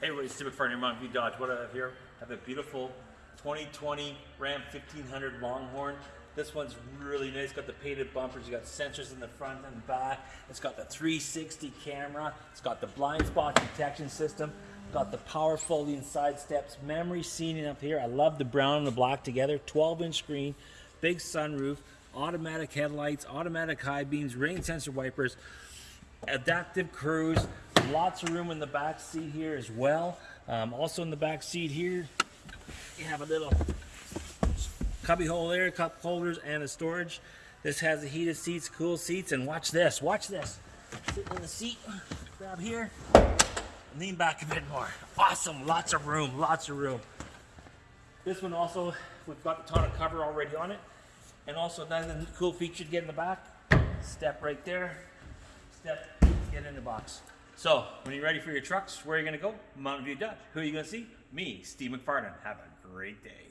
Hey, everybody, Steve McFarland here, Mountain View Dodge. What I have here, I have a beautiful 2020 Ram 1500 Longhorn. This one's really nice. Got the painted bumpers. You got sensors in the front and back. It's got the 360 camera. It's got the blind spot detection system. Got the power folding side steps. Memory seating up here. I love the brown and the black together. 12 inch screen. Big sunroof. Automatic headlights. Automatic high beams. Rain sensor wipers adaptive cruise lots of room in the back seat here as well. Um, also in the back seat here you have a little cubby hole there cup holders and a storage. This has the heated seats cool seats and watch this watch this. Sit in the seat grab here lean back a bit more. Awesome lots of room lots of room. This one also we've got the tonneau cover already on it. And also another cool feature to get in the back step right there step, get in the box. So, when you're ready for your trucks, where are you going to go? Mountain View Dodge. Who are you going to see? Me, Steve McFarland. Have a great day.